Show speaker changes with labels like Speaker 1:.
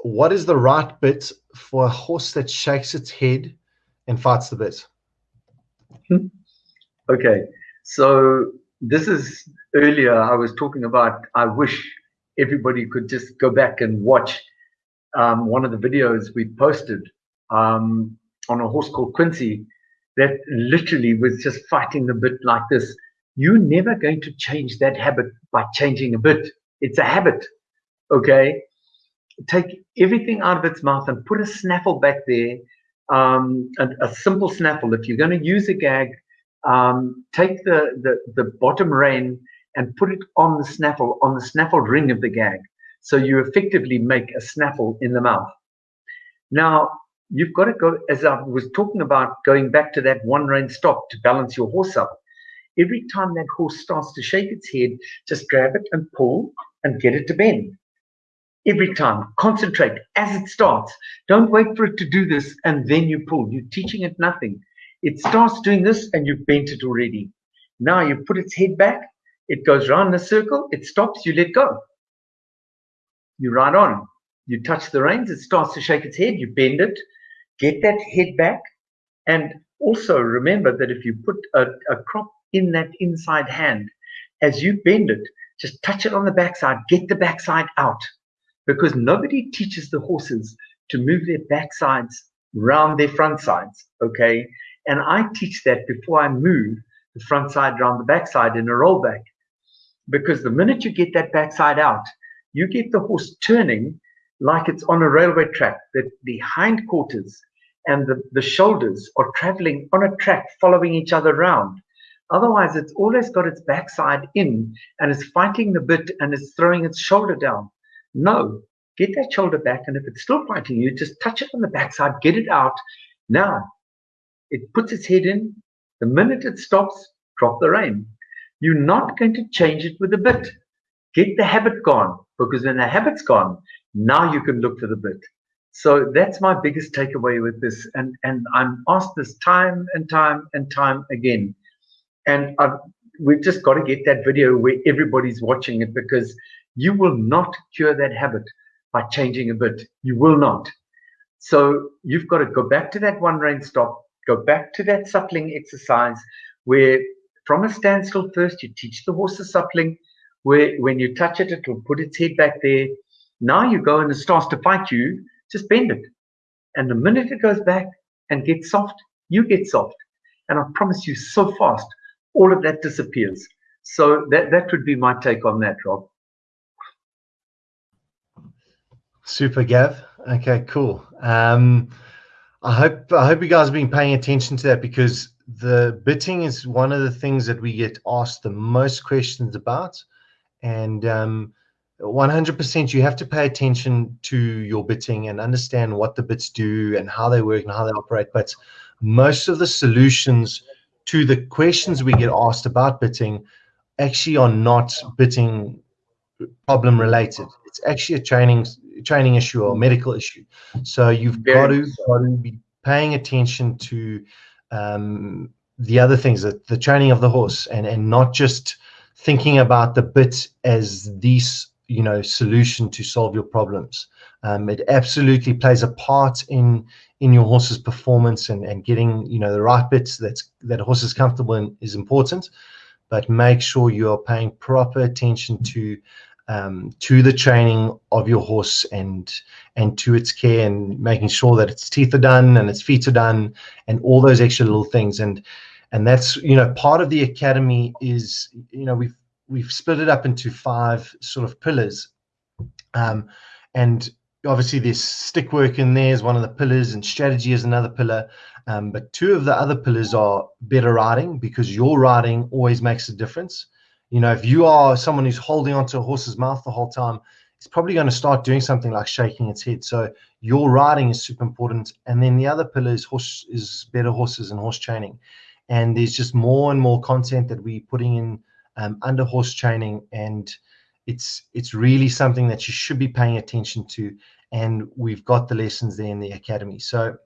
Speaker 1: what is the right bit for a horse that shakes its head and fights the bit?
Speaker 2: okay, so this is earlier I was talking about. I wish everybody could just go back and watch um, one of the videos we posted um, on a horse called Quincy that literally was just fighting the bit like this. You're never going to change that habit by changing a bit. It's a habit. Okay. Take everything out of its mouth and put a snaffle back there. Um, a, a simple snaffle. If you're going to use a gag, um, take the, the, the bottom rein and put it on the snaffle, on the snaffle ring of the gag. So you effectively make a snaffle in the mouth. Now, you've got to go, as I was talking about, going back to that one rein stop to balance your horse up. Every time that horse starts to shake its head, just grab it and pull and get it to bend. Every time, concentrate as it starts. Don't wait for it to do this and then you pull. You're teaching it nothing. It starts doing this and you've bent it already. Now you put its head back, it goes round the circle, it stops, you let go. You ride on. You touch the reins, it starts to shake its head, you bend it, get that head back. And also remember that if you put a, a crop in that inside hand, as you bend it, just touch it on the backside, get the backside out. Because nobody teaches the horses to move their backsides round their front sides. Okay. And I teach that before I move the front side around the backside in a rollback. Because the minute you get that backside out, you get the horse turning like it's on a railway track, that the hindquarters and the, the shoulders are traveling on a track following each other around. Otherwise, it's always got its backside in and is fighting the bit and is throwing its shoulder down. No, get that shoulder back. And if it's still fighting you, just touch it on the backside, get it out. Now, it puts its head in. The minute it stops, drop the rein. You're not going to change it with a bit. Get the habit gone because when the habit's gone, now you can look for the bit. So that's my biggest takeaway with this. And, and I'm asked this time and time and time again. And I've, we've just got to get that video where everybody's watching it because you will not cure that habit by changing a bit. You will not. So you've got to go back to that one rein stop, go back to that suppling exercise where from a standstill first, you teach the horse the suppling, where when you touch it, it will put its head back there. Now you go and it starts to fight you, just bend it. And the minute it goes back and gets soft, you get soft. And I promise you, so fast, all of that disappears. So that, that would be my take on that, Rob.
Speaker 1: Super, Gav. Okay, cool. Um, I hope I hope you guys have been paying attention to that because the bitting is one of the things that we get asked the most questions about, and um, 100% you have to pay attention to your bitting and understand what the bits do and how they work and how they operate. But most of the solutions to the questions we get asked about bitting actually are not bitting problem related. It's actually a training training issue or medical issue. So you've got to, got to be paying attention to um, the other things, the, the training of the horse, and and not just thinking about the bit as these you know solution to solve your problems. Um, it absolutely plays a part in in your horse's performance and, and getting you know the right bits that's that horse is comfortable in is important but make sure you are paying proper attention to um, to the training of your horse and and to its care and making sure that its teeth are done and its feet are done and all those extra little things and and that's you know part of the academy is you know we've we've split it up into five sort of pillars um, and obviously there's stick work in there is one of the pillars and strategy is another pillar um, but two of the other pillars are better riding because your riding always makes a difference you know, if you are someone who's holding onto a horse's mouth the whole time, it's probably going to start doing something like shaking its head. So your riding is super important. And then the other pillar is horse is better horses and horse training. And there's just more and more content that we're putting in um, under horse training, and it's it's really something that you should be paying attention to. And we've got the lessons there in the academy. So